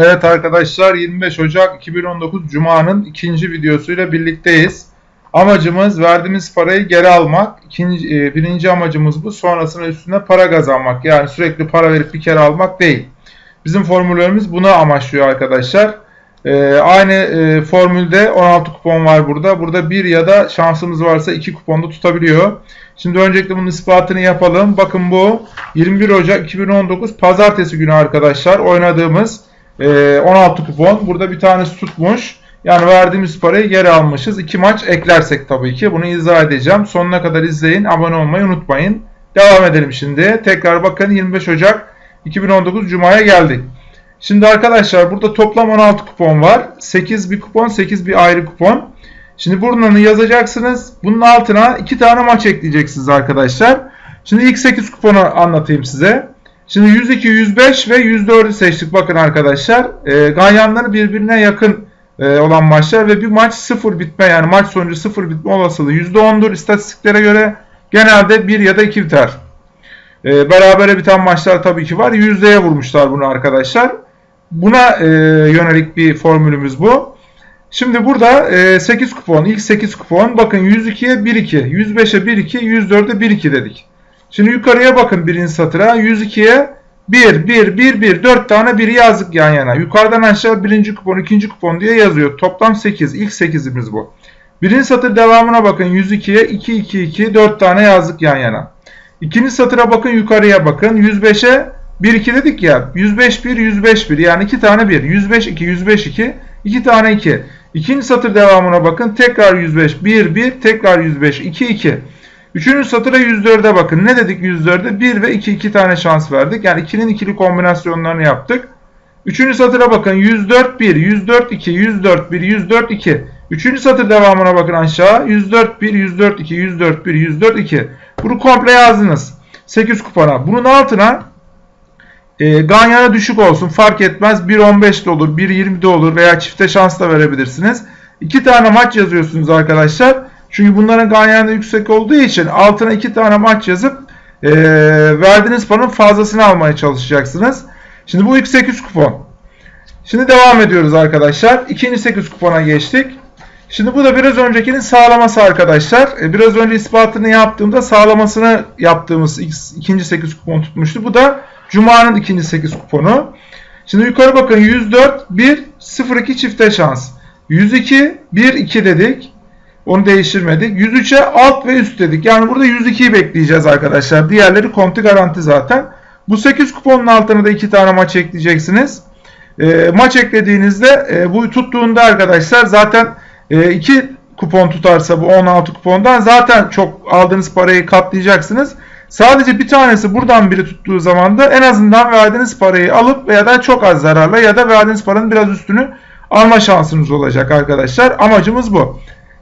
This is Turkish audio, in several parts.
Evet arkadaşlar 25 Ocak 2019 Cuma'nın ikinci videosuyla birlikteyiz. Amacımız verdiğimiz parayı geri almak. İkinci, e, birinci amacımız bu. Sonrasında üstüne para kazanmak. Yani sürekli para verip bir kere almak değil. Bizim formüllerimiz buna amaçlıyor arkadaşlar. E, aynı e, formülde 16 kupon var burada. Burada bir ya da şansımız varsa 2 kuponda tutabiliyor. Şimdi öncelikle bunun ispatını yapalım. Bakın bu 21 Ocak 2019 Pazartesi günü arkadaşlar oynadığımız e, 16 kupon. Burada bir tanesi tutmuş. Yani verdiğimiz parayı geri almışız. İki maç eklersek tabii ki. Bunu izah edeceğim. Sonuna kadar izleyin. Abone olmayı unutmayın. Devam edelim şimdi. Tekrar bakın 25 Ocak 2019 Cuma'ya geldik. Şimdi arkadaşlar burada toplam 16 kupon var. 8 bir kupon, 8 bir ayrı kupon. Şimdi bunları yazacaksınız. Bunun altına 2 tane maç ekleyeceksiniz arkadaşlar. Şimdi ilk 8 kuponu anlatayım size. Şimdi 102, 105 ve 104'ü seçtik. Bakın arkadaşlar. E, ganyanları birbirine yakın e, olan maçlar ve bir maç 0 bitme yani maç sonucu 0 bitme olasılığı %10'dur. İstatistiklere göre genelde 1 ya da 2 biter. E, berabere biten maçlar tabii ki var. Yüzdeye vurmuşlar bunu arkadaşlar. Buna e, yönelik bir formülümüz bu. Şimdi burada e, 8 kupon, ilk 8 kupon. Bakın 102'ye 1-2, 105'e 1-2, 104'e 1-2 dedik. Şimdi yukarıya bakın birinci satıra. 102'ye 1, 1, 1, 1, 4 tane 1 yazdık yan yana. Yukarıdan aşağı birinci kupon, ikinci kupon diye yazıyor. Toplam 8. İlk 8'imiz bu. Birinci satır devamına bakın. 102'ye 2, 2, 2, 4 tane yazdık yan yana. İkinci satıra bakın yukarıya bakın. 105'e 1, 2 dedik ya. 105, 1, 105, 1. Yani 2 tane 1. 105, 2, 105, 2. 2 tane 2. İkinci satır devamına bakın. Tekrar 105, 1, 1. Tekrar 105, 2, 2. Üçüncü satıra 104'e bakın. Ne dedik 104'e? 1 ve 2 2 tane şans verdik. Yani 2'nin ikili kombinasyonlarını yaptık. Üçüncü satıra bakın. 104 1, 104 2, 104 1, 104 2. Üçüncü satır devamına bakın aşağı. 104 1, 104 2, 104 1, 104 2. Bunu komple yazdınız. 8 kupona. Bunun altına e, Ganyan'a düşük olsun fark etmez. 1.15 de olur, 1.20 de olur veya çifte şans da verebilirsiniz. 2 tane maç yazıyorsunuz arkadaşlar. Çünkü bunların ganyanı yüksek olduğu için altına 2 tane maç yazıp e, verdiğiniz paranın fazlasını almaya çalışacaksınız. Şimdi bu ilk 8 kupon. Şimdi devam ediyoruz arkadaşlar. İkinci 8 kupona geçtik. Şimdi bu da biraz öncekinin sağlaması arkadaşlar. E, biraz önce ispatını yaptığımda sağlamasını yaptığımız ikinci 8 kupon tutmuştu. Bu da Cuma'nın ikinci 8 kuponu. Şimdi yukarı bakın 104, 1, 0, 2 çifte şans. 102, 1, 2 dedik. Onu değiştirmedik. 103'e alt ve üst dedik. Yani burada 102'yi bekleyeceğiz arkadaşlar. Diğerleri konti garanti zaten. Bu 8 kuponun altına da 2 tane maç ekleyeceksiniz. E, maç eklediğinizde e, bu tuttuğunda arkadaşlar zaten 2 e, kupon tutarsa bu 16 kupondan zaten çok aldığınız parayı katlayacaksınız. Sadece bir tanesi buradan biri tuttuğu zaman da en azından verdiğiniz parayı alıp veya da çok az zararla ya da verdiğiniz paranın biraz üstünü alma şansınız olacak arkadaşlar. Amacımız bu.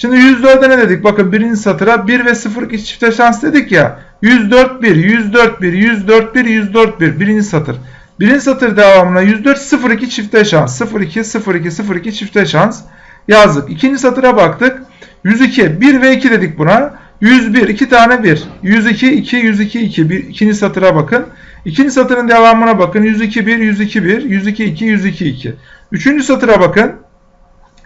Şimdi 104'e ne dedik? Bakın birinci satıra 1 ve 0 2 çifte şans dedik ya. 104 1, 104 1, 104 1, 104 1 birinci satır. Birinci satır devamına 104 0 2 çifte şans. 0 2 0 2 0 2 çifte şans yazdık. İkinci satıra baktık. 102 1 ve 2 dedik buna. 101 2 tane 1. 102 2 102 2. Bir, ikinci satıra bakın. İkinci satırın devamına bakın. 102 1 102 1 102 2 102 2. Üçüncü satıra bakın.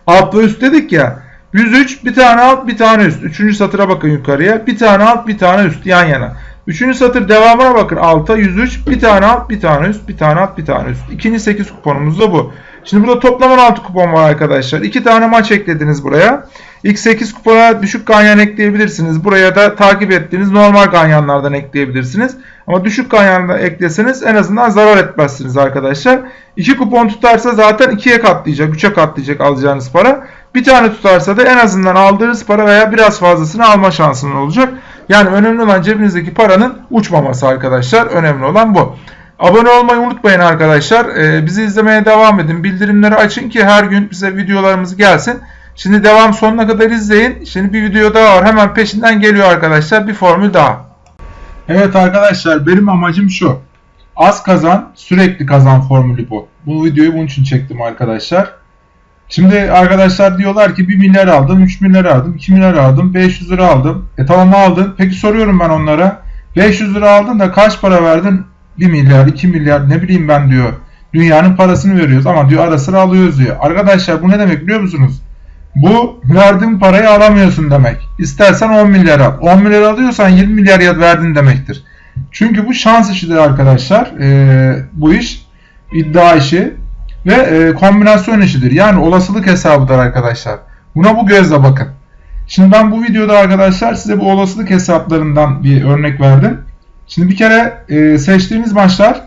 Alt ve üst dedik ya. 103 bir tane alt bir tane üst. Üçüncü satıra bakın yukarıya. Bir tane alt bir tane üst yan yana. Üçüncü satır devamına bakın alta 103 bir tane alt bir tane üst bir tane alt bir tane üst. İkinci 8 kuponumuz da bu. Şimdi burada toplam 16 kupon var arkadaşlar. İki tane maç eklediniz buraya. İlk 8 kupona düşük ganyan ekleyebilirsiniz. Buraya da takip ettiğiniz normal ganyanlardan ekleyebilirsiniz. Ama düşük ganyandan ekleseniz en azından zarar etmezsiniz arkadaşlar. 2 kupon tutarsa zaten 2'ye katlayacak, 3'e katlayacak alacağınız para. Bir tane tutarsa da en azından aldığınız para veya biraz fazlasını alma şansınız olacak. Yani önemli olan cebinizdeki paranın uçmaması arkadaşlar. Önemli olan bu. Abone olmayı unutmayın arkadaşlar. Ee, bizi izlemeye devam edin. Bildirimleri açın ki her gün bize videolarımız gelsin. Şimdi devam sonuna kadar izleyin. Şimdi bir video daha var. Hemen peşinden geliyor arkadaşlar. Bir formül daha. Evet arkadaşlar benim amacım şu. Az kazan sürekli kazan formülü bu. Bu videoyu bunun için çektim arkadaşlar. Şimdi arkadaşlar diyorlar ki 1 milyar aldım, 3 milyar aldım, 2 milyar aldım, 500 lira aldım. E tamam aldın. Peki soruyorum ben onlara. 500 lira aldın da kaç para verdin? 1 milyar, 2 milyar ne bileyim ben diyor. Dünyanın parasını veriyoruz ama diyor ara sıra alıyoruz diyor. Arkadaşlar bu ne demek biliyor musunuz? Bu verdiğin parayı alamıyorsun demek. İstersen 10 milyar al. 10 milyar alıyorsan 20 milyar ya verdin demektir. Çünkü bu şans işidir arkadaşlar. Ee, bu iş iddia işi ve e, kombinasyon işidir. Yani olasılık hesabıdır arkadaşlar. Buna bu gözle bakın. Şimdi ben bu videoda arkadaşlar size bu olasılık hesaplarından bir örnek verdim. Şimdi bir kere e, seçtiğiniz maçlar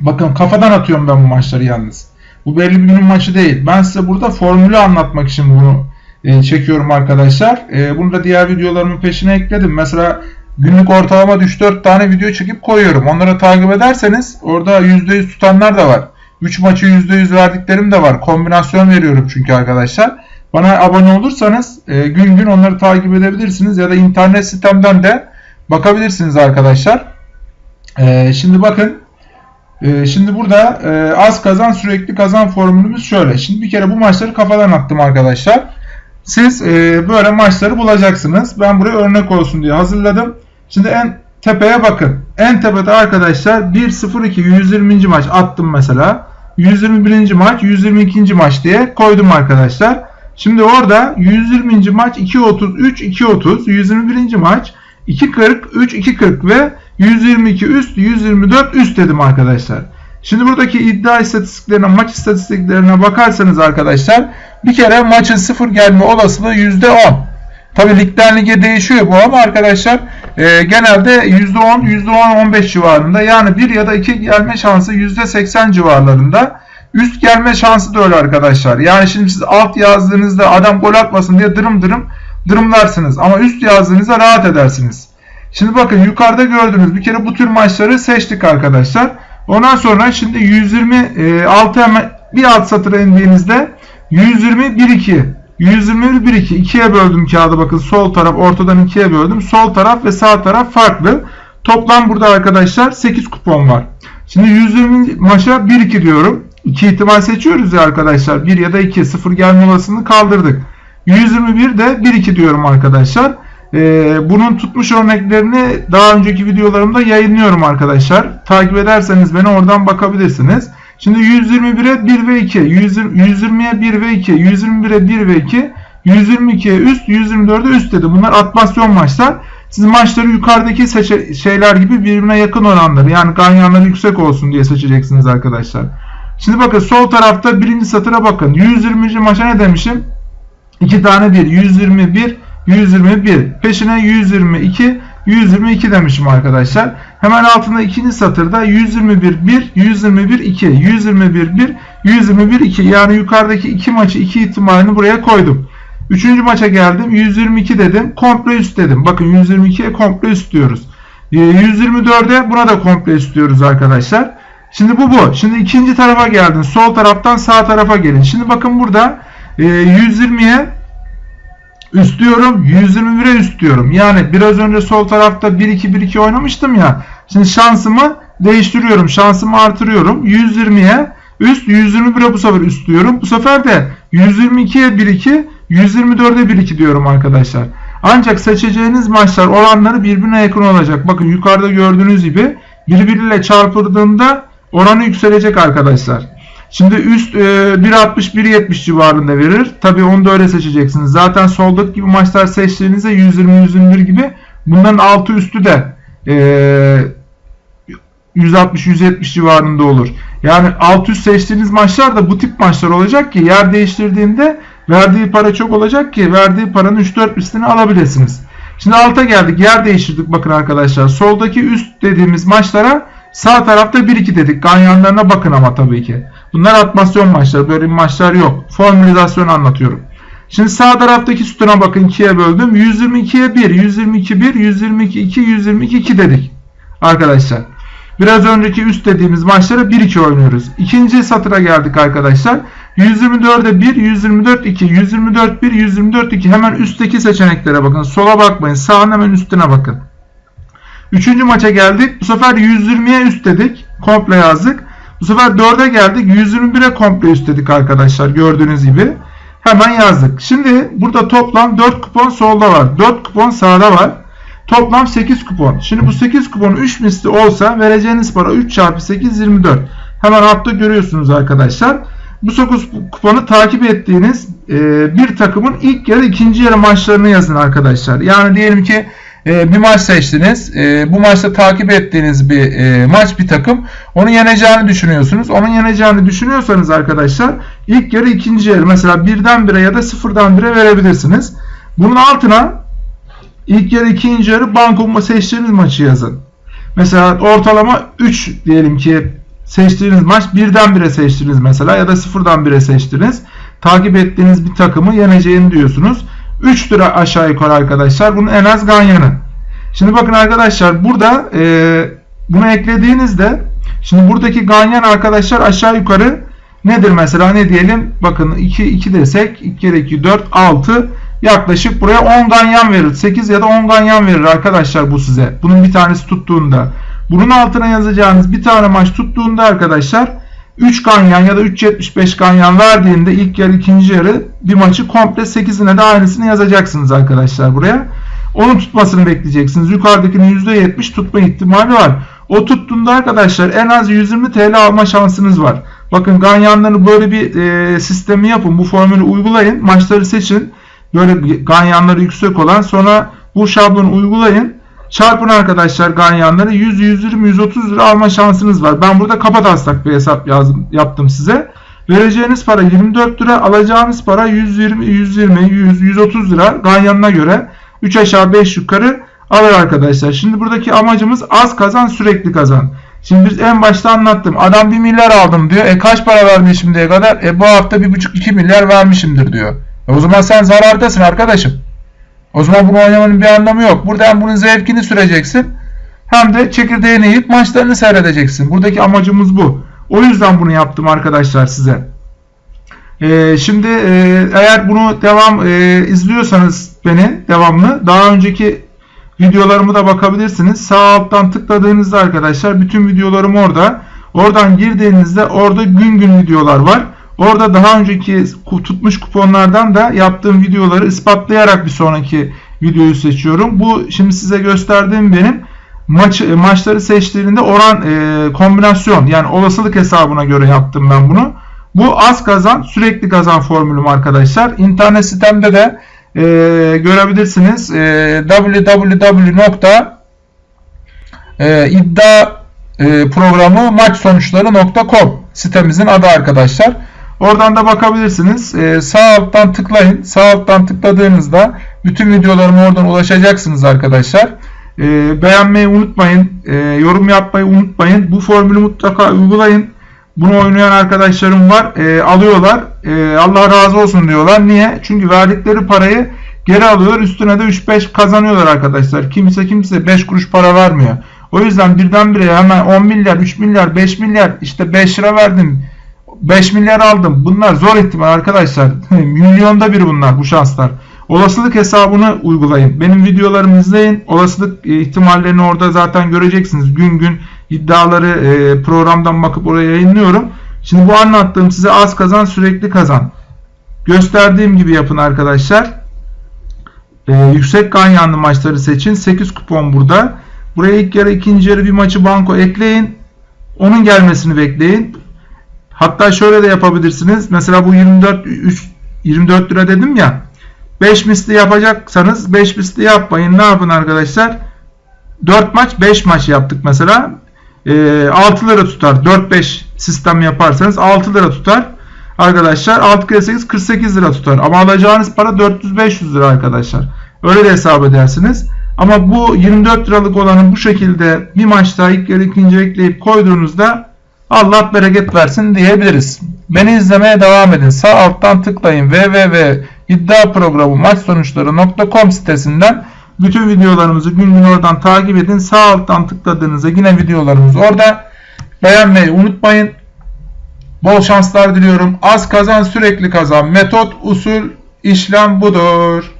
bakın kafadan atıyorum ben bu maçları yalnız. Bu belli bir günün maçı değil. Ben size burada formülü anlatmak için bunu e, çekiyorum arkadaşlar. E, bunu da diğer videolarımın peşine ekledim. Mesela günlük ortalama 3-4 tane video çekip koyuyorum. Onları takip ederseniz orada %100 tutanlar da var. 3 maçı %100 verdiklerim de var. Kombinasyon veriyorum çünkü arkadaşlar. Bana abone olursanız e, gün gün onları takip edebilirsiniz ya da internet sitemden de bakabilirsiniz arkadaşlar. E, şimdi bakın e, şimdi burada e, az kazan sürekli kazan formülümüz şöyle. Şimdi bir kere bu maçları kafadan attım arkadaşlar. Siz e, böyle maçları bulacaksınız. Ben buraya örnek olsun diye hazırladım. Şimdi en tepeye bakın. En tepede arkadaşlar 1-0-2 120. maç attım mesela. 121. maç 122. maç diye koydum arkadaşlar. Şimdi orada 120. maç 2.33 2.30 121. maç 2.40 3 2.40 ve 122 üst 124 üst dedim arkadaşlar. Şimdi buradaki iddia istatistiklerine maç istatistiklerine bakarsanız arkadaşlar bir kere maçın sıfır gelme olasılığı %10. Tabi ligden lige değişiyor bu ama arkadaşlar e, genelde %10 %10-15 civarında yani 1 ya da 2 gelme şansı %80 civarlarında. Üst gelme şansı da öyle arkadaşlar. Yani şimdi siz alt yazdığınızda adam gol atmasın diye dırım dırım dırımlarsınız. Ama üst yazdığınızda rahat edersiniz. Şimdi bakın yukarıda gördüğünüz bir kere bu tür maçları seçtik arkadaşlar. Ondan sonra şimdi 126 hemen bir alt satıra indiğinizde 120 1 2 121 1 2 ikiye böldüm kağıdı bakın sol taraf ortadan ikiye böldüm. Sol taraf ve sağ taraf farklı. Toplam burada arkadaşlar 8 kupon var. Şimdi 120 maça 1 2 diyorum. 2 ihtimal seçiyoruz ya arkadaşlar. 1 ya da 2 0 gelme olasılığını kaldırdık. 121 de 1 2 diyorum arkadaşlar. Ee, bunun tutmuş örneklerini daha önceki videolarımda yayınlıyorum arkadaşlar. Takip ederseniz beni oradan bakabilirsiniz. Şimdi 121'e 1 ve 2, 120'ye 1 ve 2, 121'e 1 ve 2, 122'ye üst, 124'e üst dedi. Bunlar atmasyon maçlar. Siz maçları yukarıdaki şeyler gibi birbirine yakın oranları yani ganyanları yüksek olsun diye seçeceksiniz arkadaşlar. Şimdi bakın sol tarafta birinci satıra bakın. 120. maça ne demişim? 2 tane 1. 121, 121. Peşine 122, 122 demişim arkadaşlar. Hemen altında ikinci satırda 121 1, 121 2, 121 1, 121 2. Yani yukarıdaki iki maçı iki ihtimalini buraya koydum. Üçüncü maça geldim. 122 dedim. Komple üst dedim. Bakın 122'ye komple üst diyoruz. 124'e ee, buna da komple üst diyoruz arkadaşlar. Şimdi bu bu. Şimdi ikinci tarafa geldin. Sol taraftan sağ tarafa gelin. Şimdi bakın burada 120'ye üst diyorum. 121'e üst diyorum. Yani biraz önce sol tarafta 1-2-1-2 oynamıştım ya. Şimdi şansımı değiştiriyorum. Şansımı artırıyorum. 120'ye üst 121'e bu sefer üst diyorum. Bu sefer de 122'ye 1-2 124'e 1-2 diyorum arkadaşlar. Ancak seçeceğiniz maçlar oranları birbirine yakın olacak. Bakın yukarıda gördüğünüz gibi birbiriyle çarpıldığında oranı yükselecek arkadaşlar. Şimdi üst e, 1.60-1.70 civarında verir. Tabi onu da öyle seçeceksiniz. Zaten soldaki gibi maçlar seçtiğinizde 120-121 gibi bunların altı üstü de e, 160-170 civarında olur. Yani alt üst seçtiğiniz maçlar da bu tip maçlar olacak ki yer değiştirdiğinde verdiği para çok olacak ki verdiği paranın 3-4 üstünü alabilirsiniz. Şimdi alta geldik. Yer değiştirdik bakın arkadaşlar. Soldaki üst dediğimiz maçlara sağ tarafta 1-2 dedik. Ganyanlarına bakın ama tabii ki. Bunlar atmasyon maçları. Böyle maçlar yok. Formülizasyon anlatıyorum. Şimdi sağ taraftaki sütuna bakın 2'ye böldüm. 122'ye 1, 122 1, 122 2, 122 2 dedik. Arkadaşlar. Biraz önceki üst dediğimiz maçlara 1-2 oynuyoruz. İkinci satıra geldik arkadaşlar. 124'e 1, 124 2, 124 1, 124 2. Hemen üstteki seçeneklere bakın. Sola bakmayın. Sağın hemen üstüne bakın. Üçüncü maça geldik. Bu sefer 120'ye üst dedik. Komple yazdık. Bu sefer 4'e geldik. 121'e komple üst dedik arkadaşlar. Gördüğünüz gibi. Hemen yazdık. Şimdi burada toplam 4 kupon solda var. 4 kupon sağda var. Toplam 8 kupon. Şimdi bu 8 kupon 3 misli olsa vereceğiniz para 3 çarpı 8 24. Hemen altta görüyorsunuz arkadaşlar. Bu 9 kuponu takip ettiğiniz e, bir takımın ilk yarı ikinci yarı maçlarını yazın arkadaşlar. Yani diyelim ki e, bir maç seçtiniz. E, bu maçta takip ettiğiniz bir e, maç bir takım. Onu yeneceğini düşünüyorsunuz. Onun yeneceğini düşünüyorsanız arkadaşlar ilk yarı ikinci yarı mesela birden bire ya da sıfırdan bire verebilirsiniz. Bunun altına ilk yarı ikinci yarı banko seçtiğiniz maçı yazın. Mesela ortalama 3 diyelim ki seçtiğiniz maç birden bire seçtiniz mesela ya da sıfırdan bire seçtiniz. Takip ettiğiniz bir takımı yeneceğini diyorsunuz. 3 lira aşağı yukarı arkadaşlar. Bunun en az ganyanı. Şimdi bakın arkadaşlar burada e, bunu eklediğinizde şimdi buradaki ganyan arkadaşlar aşağı yukarı nedir mesela ne diyelim bakın 2 2 desek 2 kere 2 4 6 yaklaşık buraya 10 ganyan verir. 8 ya da 10 ganyan verir arkadaşlar bu size. Bunun bir tanesi tuttuğunda. Bunun altına yazacağınız bir tane maç tuttuğunda arkadaşlar 3 ganyan ya da 3.75 ganyan verdiğinde ilk yarı ikinci yarı bir maçı komple 8'ine de aynısını yazacaksınız arkadaşlar buraya. Onun tutmasını bekleyeceksiniz. Yukarıdakinin %70 tutma ihtimali var. O tuttuğunda arkadaşlar en az 120 TL alma şansınız var. Bakın ganyanları böyle bir e, sistemi yapın. Bu formülü uygulayın. Maçları seçin. Böyle ganyanları yüksek olan sonra bu şablonu uygulayın. Çarpın arkadaşlar ganyanları 100, 120, 130 lira alma şansınız var. Ben burada taslak bir hesap yazdım, yaptım size. Vereceğiniz para 24 lira, alacağınız para 120, 120, 100, 130 lira ganyanına göre 3 aşağı 5 yukarı alır arkadaşlar. Şimdi buradaki amacımız az kazan sürekli kazan. Şimdi biz en başta anlattım. Adam 1 milyar aldım diyor. E kaç para vermiş şimdiye kadar? E bu hafta 1,5-2 milyar vermişimdir diyor. E o zaman sen zarardasın arkadaşım. O zaman bunu oynamanın bir anlamı yok. Burada hem bunun zevkini süreceksin hem de çekirdeğini yiyip maçlarını seyredeceksin. Buradaki amacımız bu. O yüzden bunu yaptım arkadaşlar size. Ee, şimdi e, eğer bunu devam e, izliyorsanız beni devamlı daha önceki videolarımı da bakabilirsiniz. Sağ alttan tıkladığınızda arkadaşlar bütün videolarım orada. Oradan girdiğinizde orada gün gün videolar var. Orada daha önceki tutmuş kuponlardan da yaptığım videoları ispatlayarak bir sonraki videoyu seçiyorum. Bu şimdi size gösterdiğim benim maç maçları seçtiğinde oran e, kombinasyon yani olasılık hesabına göre yaptım ben bunu. Bu az kazan sürekli kazan formülüm arkadaşlar. İnternet sitemde de e, görebilirsiniz. E, www.iddia e, sitemizin adı arkadaşlar. Oradan da bakabilirsiniz. Ee, sağ alttan tıklayın. Sağ alttan tıkladığınızda bütün videolarıma oradan ulaşacaksınız arkadaşlar. Ee, beğenmeyi unutmayın. Ee, yorum yapmayı unutmayın. Bu formülü mutlaka uygulayın. Bunu oynayan arkadaşlarım var. Ee, alıyorlar. Ee, Allah razı olsun diyorlar. Niye? Çünkü verdikleri parayı geri alıyorlar. Üstüne de 3-5 kazanıyorlar arkadaşlar. Kimse kimse 5 kuruş para vermiyor. O yüzden birdenbire hemen 10 milyar, 3 milyar, 5 milyar işte 5 lira verdim 5 milyar aldım. Bunlar zor ihtimal arkadaşlar. Milyonda bir bunlar bu şanslar. Olasılık hesabını uygulayın. Benim videolarımı izleyin. Olasılık e, ihtimallerini orada zaten göreceksiniz. Gün gün iddiaları e, programdan bakıp oraya yayınlıyorum. Şimdi bu anlattığım size az kazan sürekli kazan. Gösterdiğim gibi yapın arkadaşlar. Ee, yüksek ganyanlı maçları seçin. 8 kupon burada. Buraya ilk yarı ikinci yarı bir maçı banko ekleyin. Onun gelmesini bekleyin. Hatta şöyle de yapabilirsiniz. Mesela bu 24 3 24 lira dedim ya. 5 misli yapacaksanız 5 misli yapmayın. Ne yapın arkadaşlar? 4 maç 5 maç yaptık mesela. E, 6 lira tutar. 4-5 sistem yaparsanız 6 lira tutar. Arkadaşlar 6 kere 8 48 lira tutar. Ama alacağınız para 400-500 lira arkadaşlar. Öyle de hesap edersiniz. Ama bu 24 liralık olanı bu şekilde bir maçta ilk yarı ikinci ekleyip koyduğunuzda Allah bereket versin diyebiliriz. Beni izlemeye devam edin. Sağ alttan tıklayın www.iddiaprogramı maç sonuçları.com sitesinden bütün videolarımızı gün gün oradan takip edin. Sağ alttan tıkladığınızda yine videolarımız orada. Beğenmeyi unutmayın. Bol şanslar diliyorum. Az kazan sürekli kazan. Metot, usul, işlem budur.